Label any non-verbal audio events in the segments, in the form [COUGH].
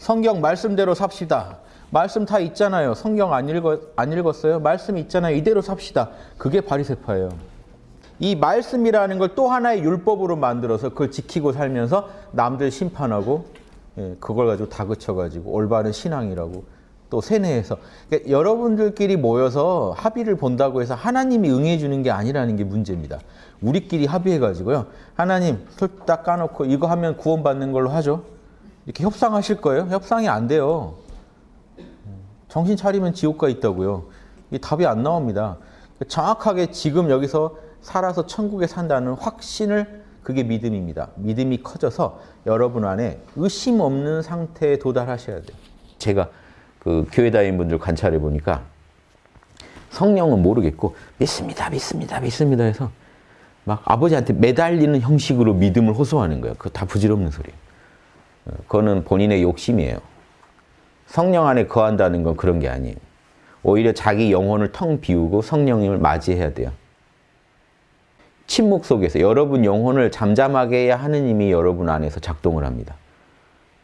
성경 말씀대로 삽시다. 말씀 다 있잖아요. 성경 안 읽었, 안 읽었어요? 말씀 있잖아요. 이대로 삽시다. 그게 바리새파예요. 이 말씀이라는 걸 또 하나의 율법으로 만들어서 그걸 지키고 살면서 남들 심판하고 예, 그걸 가지고 다그쳐가지고 올바른 신앙이라고 또 세뇌해서 그러니까 여러분들끼리 모여서 합의를 본다고 해서 하나님이 응해 주는 게 아니라는 게 문제입니다. 우리끼리 합의해가지고요. 하나님 딱 까놓고 이거 하면 구원받는 걸로 하죠. 이렇게 협상하실 거예요? 협상이 안 돼요. 정신 차리면 지옥가 있다고요. 이 답이 안 나옵니다. 정확하게 지금 여기서 살아서 천국에 산다는 확신을 그게 믿음입니다. 믿음이 커져서 여러분 안에 의심 없는 상태에 도달하셔야 돼요. 제가 그 교회 다닌 분들 관찰해 보니까 성령은 모르겠고 믿습니다, 믿습니다, 믿습니다 해서 막 아버지한테 매달리는 형식으로 믿음을 호소하는 거예요. 그거 다 부질없는 소리예요. 어, 그거는 본인의 욕심이에요. 성령 안에 거한다는 건 그런 게 아니에요. 오히려 자기 영혼을 텅 비우고 성령님을 맞이해야 돼요. 침묵 속에서 여러분 영혼을 잠잠하게 해야 하느님이 여러분 안에서 작동을 합니다.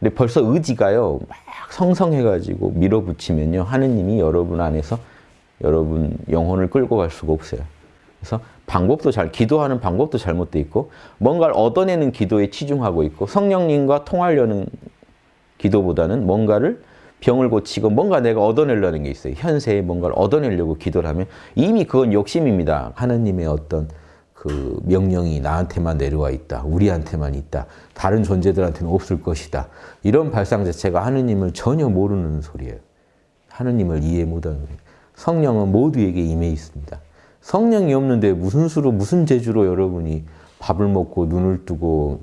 근데 벌써 의지가요, 막 성성해가지고 밀어붙이면요, 하느님이 여러분 안에서 여러분 영혼을 끌고 갈 수가 없어요. 그래서 방법도 잘, 기도하는 방법도 잘못돼 있고, 뭔가를 얻어내는 기도에 치중하고 있고, 성령님과 통하려는 기도보다는 뭔가를 병을 고치고 뭔가 내가 얻어내려는 게 있어요. 현세에 뭔가를 얻어내려고 기도를 하면 이미 그건 욕심입니다. 하느님의 어떤 그 명령이 나한테만 내려와 있다. 우리한테만 있다. 다른 존재들한테는 없을 것이다. 이런 발상 자체가 하느님을 전혀 모르는 소리예요. 하느님을 이해 못하는 거예요. 성령은 모두에게 임해 있습니다. 성령이 없는데 무슨 수로 무슨 재주로 여러분이 밥을 먹고 눈을 뜨고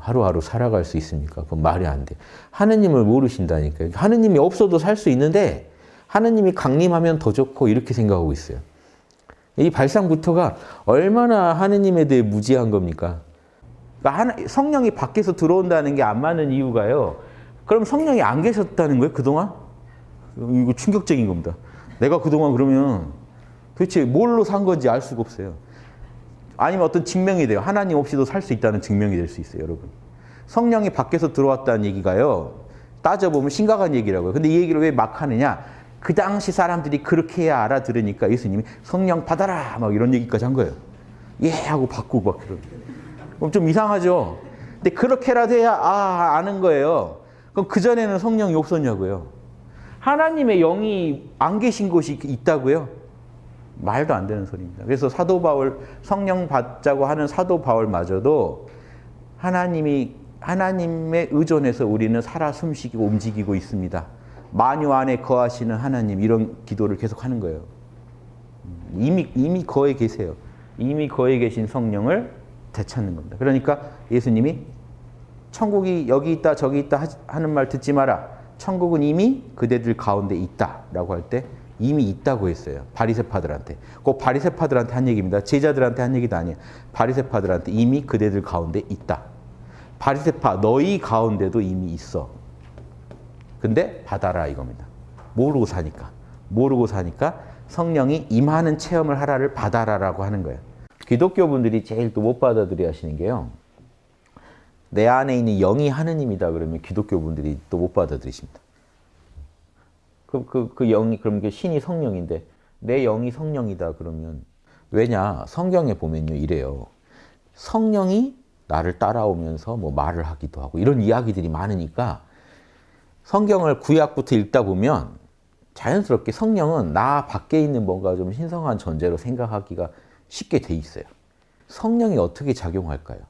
하루하루 살아갈 수 있습니까? 그건 말이 안 돼. 하느님을 모르신다니까요. 하느님이 없어도 살 수 있는데 하느님이 강림하면 더 좋고 이렇게 생각하고 있어요. 이 발상부터가 얼마나 하느님에 대해 무지한 겁니까? 그러니까 성령이 밖에서 들어온다는 게 안 맞는 이유가요. 그럼 성령이 안 계셨다는 거예요, 그동안? 이거 충격적인 겁니다. 내가 그동안 그러면 도대체 뭘로 산 건지 알 수가 없어요. 아니면 어떤 증명이 돼요. 하나님 없이도 살 수 있다는 증명이 될 수 있어요, 여러분. 성령이 밖에서 들어왔다는 얘기가요. 따져보면 심각한 얘기라고요. 근데 이 얘기를 왜 막 하느냐? 그 당시 사람들이 그렇게 해야 알아들으니까 예수님이 성령 받아라! 막 이런 얘기까지 한 거예요. 예! 하고 바꾸고 막 그런. 그럼 좀 이상하죠? 근데 그렇게라도 해야 아, 아는 거예요. 그럼 그 전에는 성령이 없었냐고요. 하나님의 영이 안 계신 곳이 있다고요? 말도 안 되는 소리입니다. 그래서 사도 바울 성령 받자고 하는 사도 바울마저도 하나님이 하나님의 의존해서 우리는 살아 숨쉬고 움직이고 있습니다. 만유 안에 거하시는 하나님 이런 기도를 계속 하는 거예요. 이미 이미 거에 계세요. 이미 거에 계신 성령을 되찾는 겁니다. 그러니까 예수님이 천국이 여기 있다 저기 있다 하는 말 듣지 마라. 천국은 이미 그대들 가운데 있다라고 할때 이미 있다고 했어요. 바리새파들한테. 꼭 바리새파들한테 한 얘기입니다. 제자들한테 한 얘기도 아니에요. 바리새파들한테 이미 그대들 가운데 있다. 바리새파 너희 가운데도 이미 있어. 근데 받아라 이겁니다. 모르고 사니까. 모르고 사니까 성령이 임하는 체험을 하라를 받아라라고 하는 거예요. 기독교 분들이 제일 또 못 받아들여 하시는 게요. 내 안에 있는 영이 하느님이다 그러면 기독교 분들이 또 못 받아들이십니다. 그, 그, 그 영이, 그럼 그 신이 성령인데, 내 영이 성령이다 그러면, 왜냐, 성경에 보면요, 이래요. 성령이 나를 따라오면서 뭐 말을 하기도 하고, 이런 이야기들이 많으니까, 성경을 구약부터 읽다 보면, 자연스럽게 성령은 나 밖에 있는 뭔가 좀 신성한 존재로 생각하기가 쉽게 돼 있어요. 성령이 어떻게 작용할까요?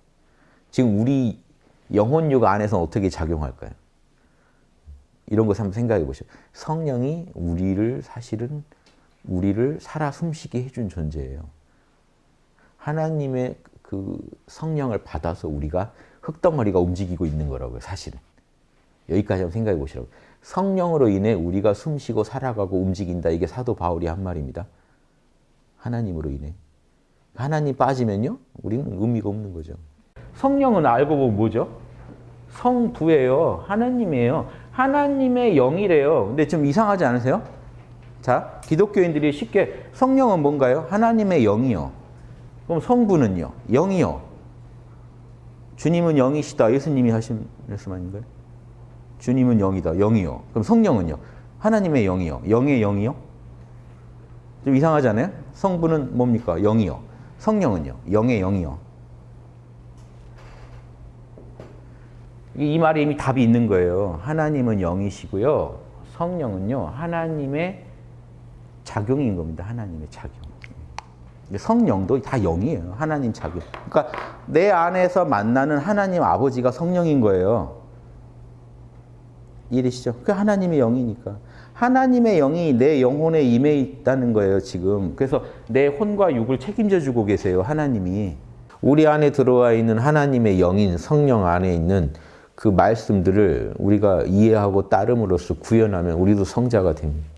지금 우리 영혼육 안에서 어떻게 작용할까요? 이런 것을 한번 생각해 보시죠. 성령이 우리를 사실은 우리를 살아 숨쉬게 해준 존재예요. 하나님의 그 성령을 받아서 우리가 흙덩어리가 움직이고 있는 거라고요, 사실은. 여기까지 한번 생각해 보시라고. 성령으로 인해 우리가 숨쉬고 살아가고 움직인다. 이게 사도 바울이 한 말입니다. 하나님으로 인해. 하나님 빠지면요, 우리는 의미가 없는 거죠. 성령은 알고 보면 뭐죠? 성부예요. 하나님이에요. 하나님의 영이래요. 근데 좀 이상하지 않으세요? 자, 기독교인들이 쉽게 성령은 뭔가요? 하나님의 영이요. 그럼 성부는요? 영이요. 주님은 영이시다. 예수님이 하신 말씀 아닌가요? 주님은 영이다. 영이요. 그럼 성령은요? 하나님의 영이요. 영의 영이요? 좀 이상하지 않아요? 성부는 뭡니까? 영이요. 성령은요? 영의 영이요. 이 말에 이미 답이 있는 거예요. 하나님은 영이시고요. 성령은요. 하나님의 작용인 겁니다. 하나님의 작용. 성령도 다 영이에요. 하나님 작용. 그러니까 내 안에서 만나는 하나님 아버지가 성령인 거예요. 이해되시죠? 그 하나님의 영이니까. 하나님의 영이 내 영혼에 임해 있다는 거예요, 지금. 그래서 내 혼과 육을 책임져 주고 계세요, 하나님이. 우리 안에 들어와 있는 하나님의 영인 성령 안에 있는 그 말씀들을 우리가 이해하고 따름으로써 구현하면 우리도 성자가 됩니다.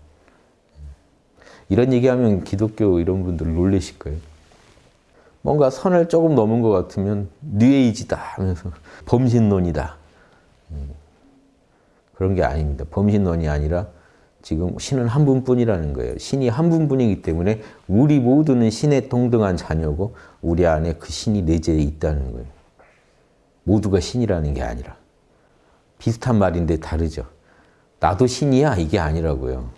이런 얘기하면 기독교 이런 분들 놀라실 거예요. 뭔가 선을 조금 넘은 것 같으면 뉘에이지다 하면서 [LAUGHS] 범신론이다. 음. 그런 게 아닙니다. 범신론이 아니라 지금 신은 한 분뿐이라는 거예요. 신이 한 분뿐이기 때문에 우리 모두는 신의 동등한 자녀고 우리 안에 그 신이 내재해 있다는 거예요. 모두가 신이라는 게 아니라. 비슷한 말인데 다르죠. 나도 신이야 이게 아니라고요.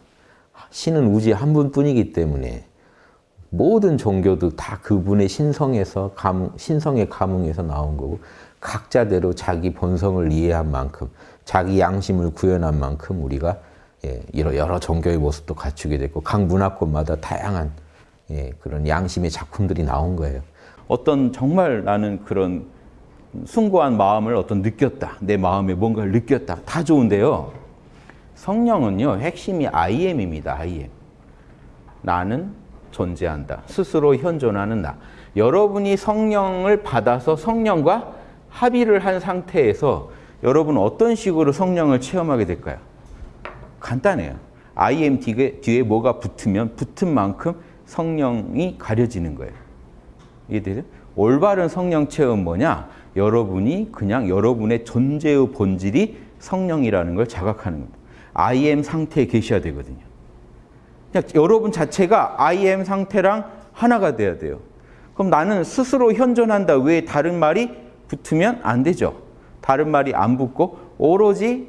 신은 우주의 한 분뿐이기 때문에 모든 종교도 다 그분의 신성에서 감흥, 신성의 감흥에서 나온 거고 각자대로 자기 본성을 이해한 만큼 자기 양심을 구현한 만큼 우리가 예, 여러 종교의 모습도 갖추게 됐고 각 문화권마다 다양한 예, 그런 양심의 작품들이 나온 거예요. 어떤 정말 나는 그런 숭고한 마음을 어떤 느꼈다. 내 마음에 뭔가를 느꼈다. 다 좋은데요. 성령은요. 핵심이 I am입니다. I am. 나는 존재한다. 스스로 현존하는 나. 여러분이 성령을 받아서 성령과 합의를 한 상태에서 여러분 어떤 식으로 성령을 체험하게 될까요? 간단해요. I am 뒤에, 뒤에 뭐가 붙으면 붙은 만큼 성령이 가려지는 거예요. 이해되죠? 올바른 성령 체험 뭐냐? 여러분이 그냥 여러분의 존재의 본질이 성령이라는 걸 자각하는 겁니다. I am 상태에 계셔야 되거든요. 그냥 여러분 자체가 I am 상태랑 하나가 돼야 돼요. 그럼 나는 스스로 현존한다 외에 다른 말이 붙으면 안 되죠. 다른 말이 안 붙고 오로지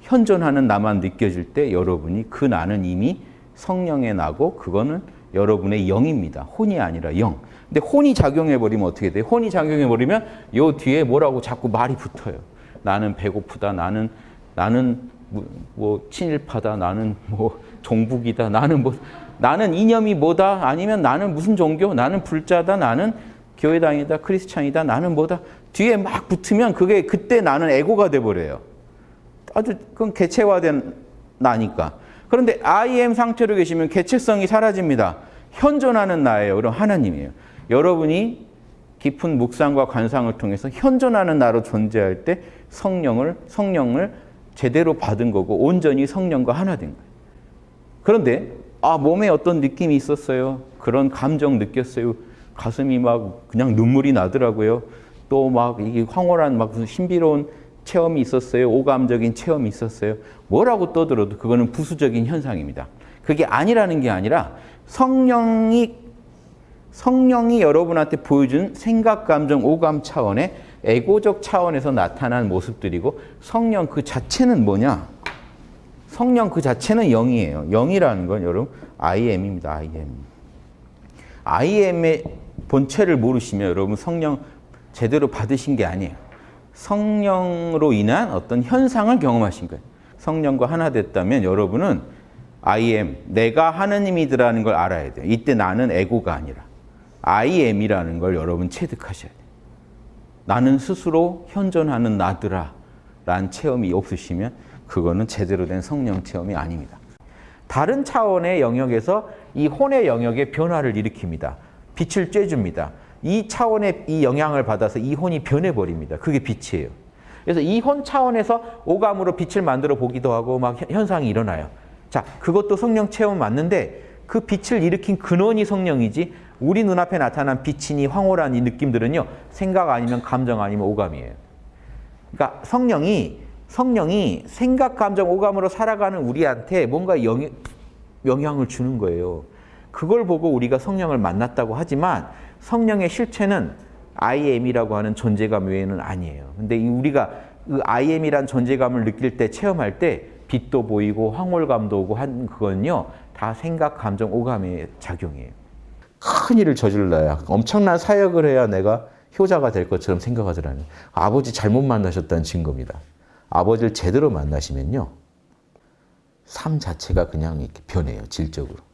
현존하는 나만 느껴질 때 여러분이 그 나는 이미 성령의 나고 그거는 여러분의 영입니다. 혼이 아니라 영. 근데 혼이 작용해버리면 어떻게 돼요? 혼이 작용해버리면 요 뒤에 뭐라고 자꾸 말이 붙어요. 나는 배고프다. 나는, 나는 뭐, 뭐 친일파다. 나는 뭐 종북이다. 나는 뭐, 나는 이념이 뭐다. 아니면 나는 무슨 종교. 나는 불자다. 나는 교회당이다. 크리스찬이다. 나는 뭐다. 뒤에 막 붙으면 그게 그때 나는 에고가 돼버려요. 아주 그건 개체화된 나니까. 그런데 I am 상태로 계시면 개체성이 사라집니다. 현존하는 나예요. 그럼 하나님이에요. 여러분이 깊은 묵상과 관상을 통해서 현존하는 나로 존재할 때 성령을 성령을 제대로 받은 거고 온전히 성령과 하나 된 거예요. 그런데 아 몸에 어떤 느낌이 있었어요. 그런 감정 느꼈어요. 가슴이 막 그냥 눈물이 나더라고요. 또 막 이게 황홀한 막 신비로운 체험이 있었어요. 오감적인 체험이 있었어요. 뭐라고 떠들어도 그거는 부수적인 현상입니다. 그게 아니라는 게 아니라 성령이 성령이 여러분한테 보여준 생각, 감정, 오감 차원의 에고적 차원에서 나타난 모습들이고 성령 그 자체는 뭐냐? 성령 그 자체는 영이에요. 영이라는 건 여러분 I am입니다. I am. I am의 본체를 모르시면 여러분 성령 제대로 받으신 게 아니에요. 성령으로 인한 어떤 현상을 경험하신 거예요. 성령과 하나 됐다면 여러분은 I am, 내가 하느님이더라는 걸 알아야 돼요. 이때 나는 에고가 아니라 I am이라는 걸 여러분 체득하셔야 돼요. 나는 스스로 현존하는 나더라 라는 체험이 없으시면 그거는 제대로 된 성령 체험이 아닙니다. 다른 차원의 영역에서 이 혼의 영역에 변화를 일으킵니다. 빛을 쬐줍니다. 이 차원의 이 영향을 받아서 이 혼이 변해버립니다. 그게 빛이에요. 그래서 이혼 차원에서 오감으로 빛을 만들어 보기도 하고 막 현상이 일어나요. 자, 그것도 성령 체험 맞는데 그 빛을 일으킨 근원이 성령이지 우리 눈앞에 나타난 빛이니 황홀한 이 느낌들은요. 생각 아니면 감정 아니면 오감이에요. 그러니까 성령이 성령이 생각, 감정, 오감으로 살아가는 우리한테 뭔가 영, 영향을 주는 거예요. 그걸 보고 우리가 성령을 만났다고 하지만 성령의 실체는 I am이라고 하는 존재감 외에는 아니에요. 근데 우리가 그 IM이란 존재감을 느낄 때 체험할 때 빛도 보이고 황홀감도 오고 한 그건요 다 생각, 감정, 오감의 작용이에요. 큰 일을 저질러야 엄청난 사역을 해야 내가 효자가 될 것처럼 생각하더라는 아버지 잘못 만나셨다는 증거입니다. 아버지를 제대로 만나시면요 삶 자체가 그냥 이렇게 변해요 질적으로.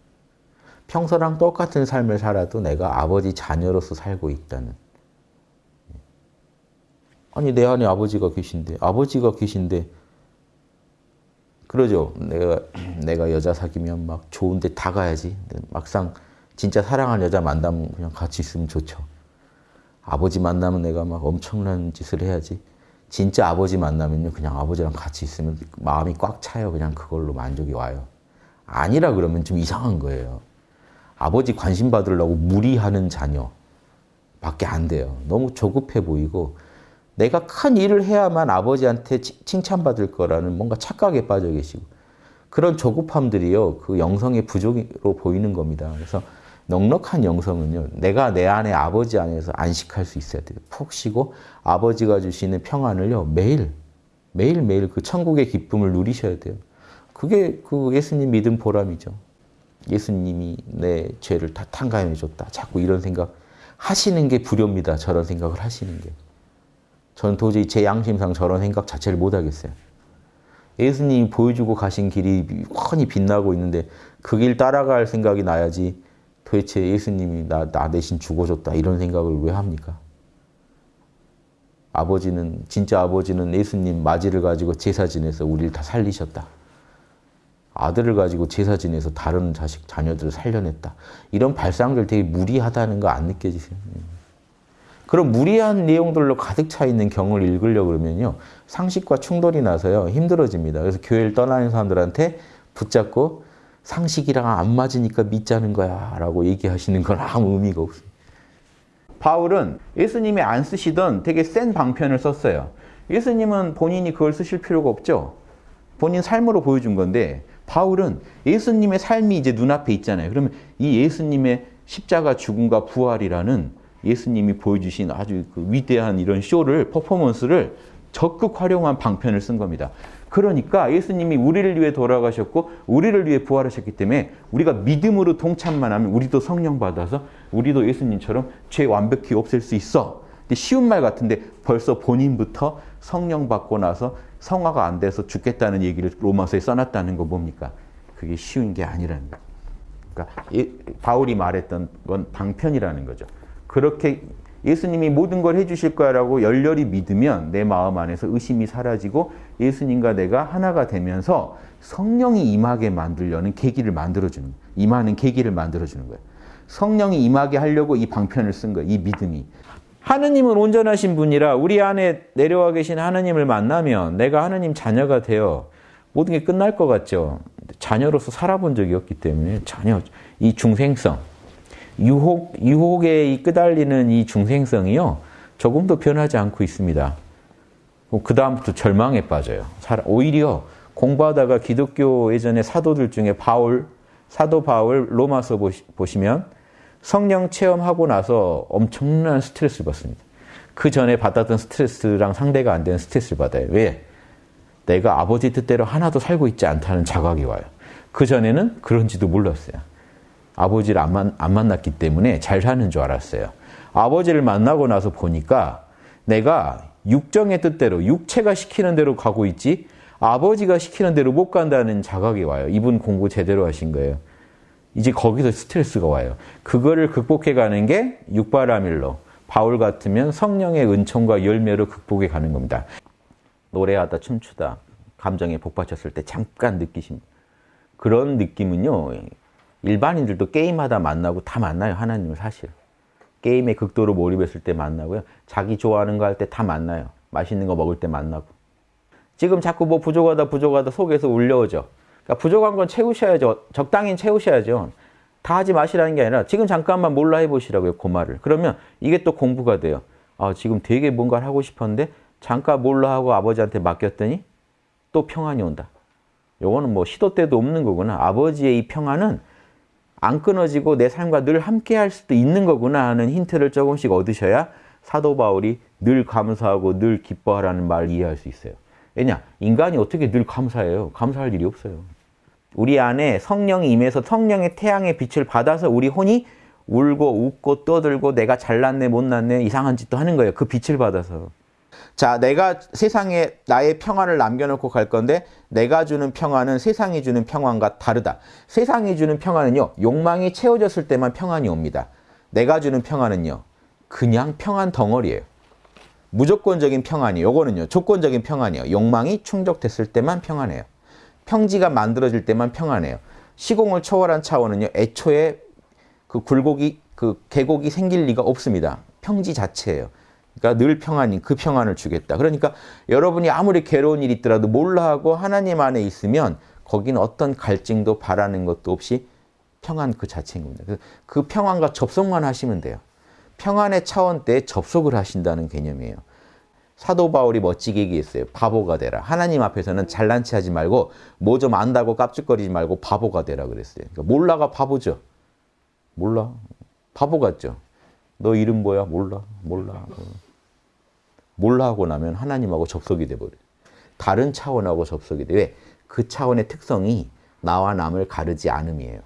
평소랑 똑같은 삶을 살아도 내가 아버지 자녀로서 살고 있다는. 아니 내 안에 아버지가 계신데 아버지가 계신데 그러죠. 내가 [CLEARS THROAT] 내가 여자 사귀면 막 좋은데 다 가야지. 막상 진짜 사랑하는 여자 만나면 그냥 같이 있으면 좋죠. 아버지 만나면 내가 막 엄청난 짓을 해야지. 진짜 아버지 만나면요. 그냥 아버지랑 같이 있으면 마음이 꽉 차요. 그냥 그걸로 만족이 와요. 아니라 그러면 좀 이상한 거예요. 아버지 관심 받으려고 무리하는 자녀 밖에 안 돼요. 너무 조급해 보이고 내가 큰 일을 해야만 아버지한테 칭찬받을 거라는 뭔가 착각에 빠져 계시고 그런 조급함들이요. 그 영성의 부족으로 보이는 겁니다. 그래서 넉넉한 영성은요. 내가 내 안에 아버지 안에서 안식할 수 있어야 돼요. 푹 쉬고 아버지가 주시는 평안을요. 매일 매일매일 그 천국의 기쁨을 누리셔야 돼요. 그게 그 예수님 믿음 보람이죠. 예수님이 내 죄를 다 탕감해 줬다. 자꾸 이런 생각 하시는 게 불효입니다. 저런 생각을 하시는 게. 저는 도저히 제 양심상 저런 생각 자체를 못 하겠어요. 예수님이 보여주고 가신 길이 훤히 빛나고 있는데 그 길 따라갈 생각이 나야지 도대체 예수님이 나, 나 대신 죽어줬다 이런 생각을 왜 합니까? 아버지는 진짜 아버지는 예수님 맞이를 가지고 제사 지내서 우리를 다 살리셨다. 아들을 가지고 제사 지내서 다른 자식 자녀들을 살려냈다. 이런 발상들 되게 무리하다는 거 안 느껴지세요? 그런 무리한 내용들로 가득 차 있는 경을 읽으려고 그러면요. 상식과 충돌이 나서요. 힘들어집니다. 그래서 교회를 떠나는 사람들한테 붙잡고 상식이랑 안 맞으니까 믿자는 거야 라고 얘기하시는 건 아무 의미가 없어요. 바울은 예수님이 안 쓰시던 되게 센 방편을 썼어요. 예수님은 본인이 그걸 쓰실 필요가 없죠. 본인 삶으로 보여준 건데 바울은 예수님의 삶이 이제 눈앞에 있잖아요. 그러면 이 예수님의 십자가 죽음과 부활이라는 예수님이 보여주신 아주 그 위대한 이런 쇼를 퍼포먼스를 적극 활용한 방편을 쓴 겁니다. 그러니까 예수님이 우리를 위해 돌아가셨고 우리를 위해 부활하셨기 때문에 우리가 믿음으로 동참만 하면 우리도 성령 받아서 우리도 예수님처럼 죄 완벽히 없앨 수 있어. 쉬운 말 같은데 벌써 본인부터 성령 받고 나서 성화가 안 돼서 죽겠다는 얘기를 로마서에 써놨다는 거 뭡니까? 그게 쉬운 게 아니라는 거예요. 그러니까 바울이 말했던 건 방편이라는 거죠. 그렇게 예수님이 모든 걸 해주실 거라고 열렬히 믿으면 내 마음 안에서 의심이 사라지고 예수님과 내가 하나가 되면서 성령이 임하게 만들려는 계기를 만들어주는 임하는 계기를 만들어주는 거예요. 성령이 임하게 하려고 이 방편을 쓴 거예요. 이 믿음이. 하느님은 온전하신 분이라 우리 안에 내려와 계신 하느님을 만나면 내가 하느님 자녀가 되어 모든 게 끝날 것 같죠. 자녀로서 살아본 적이 없기 때문에 자녀, 이 중생성, 유혹, 유혹에 끄달리는 이 중생성이요. 조금도 변하지 않고 있습니다. 그 다음부터 절망에 빠져요. 오히려 공부하다가 기독교 예전에 사도들 중에 바울, 사도 바울 로마서 보시면 성령 체험하고 나서 엄청난 스트레스를 받습니다. 그 전에 받았던 스트레스랑 상대가 안 되는 스트레스를 받아요. 왜? 내가 아버지 뜻대로 하나도 살고 있지 않다는 자각이 와요. 그 전에는 그런지도 몰랐어요. 아버지를 안, 만, 안 만났기 때문에 잘 사는 줄 알았어요. 아버지를 만나고 나서 보니까 내가 육정의 뜻대로 육체가 시키는 대로 가고 있지 아버지가 시키는 대로 못 간다는 자각이 와요. 이분 공부 제대로 하신 거예요. 이제 거기서 스트레스가 와요. 그거를 극복해 가는 게 육바라밀로 바울 같으면 성령의 은총과 열매로 극복해 가는 겁니다. 노래하다 춤추다 감정에 복받쳤을 때 잠깐 느끼십니다. 그런 느낌은요. 일반인들도 게임하다 만나고 다 만나요. 하나님을 사실. 게임에 극도로 몰입했을 때 만나고요. 자기 좋아하는 거 할 때 다 만나요. 맛있는 거 먹을 때 만나고. 지금 자꾸 뭐 부족하다 부족하다 속에서 울려오죠. 그러니까 부족한 건 채우셔야죠. 적당히 채우셔야죠. 다 하지 마시라는 게 아니라 지금 잠깐만 몰라 해보시라고요. 그 말을. 그러면 이게 또 공부가 돼요. 아 지금 되게 뭔가를 하고 싶었는데 잠깐 몰라 하고 아버지한테 맡겼더니 또 평안이 온다. 요거는 뭐 시도 때도 없는 거구나. 아버지의 이 평안은 안 끊어지고 내 삶과 늘 함께 할 수도 있는 거구나 하는 힌트를 조금씩 얻으셔야 사도 바울이 늘 감사하고 늘 기뻐하라는 말 이해할 수 있어요. 왜냐? 인간이 어떻게 늘 감사해요? 감사할 일이 없어요. 우리 안에 성령이 임해서 성령의 태양의 빛을 받아서 우리 혼이 울고 웃고 떠들고 내가 잘났네 못났네 이상한 짓도 하는 거예요. 그 빛을 받아서. 자, 내가 세상에 나의 평안을 남겨놓고 갈 건데 내가 주는 평안은 세상이 주는 평안과 다르다. 세상이 주는 평안은요. 욕망이 채워졌을 때만 평안이 옵니다. 내가 주는 평안은요. 그냥 평안 덩어리예요. 무조건적인 평안이 요거는요. 조건적인 평안이요. 욕망이 충족됐을 때만 평안해요. 평지가 만들어질 때만 평안해요. 시공을 초월한 차원은요. 애초에 그 굴곡이 그 계곡이 생길 리가 없습니다. 평지 자체예요. 그러니까 늘 평안인 그 평안을 주겠다. 그러니까 여러분이 아무리 괴로운 일이 있더라도 몰라 하고 하나님 안에 있으면 거기는 어떤 갈증도 바라는 것도 없이 평안 그 자체인 겁니다. 그- 그 평안과 접속만 하시면 돼요. 평안의 차원대에 접속을 하신다는 개념이에요. 사도 바울이 멋지게 얘기했어요. 바보가 되라. 하나님 앞에서는 잘난 체 하지 말고 뭐 좀 안다고 깝죽거리지 말고 바보가 되라 그랬어요. 그러니까 몰라가 바보죠. 몰라. 바보 같죠. 너 이름 뭐야? 몰라. 몰라. 몰라 하고 나면 하나님하고 접속이 돼 버려요. 다른 차원하고 접속이 돼. 왜? 그 차원의 특성이 나와 남을 가르지 않음이에요.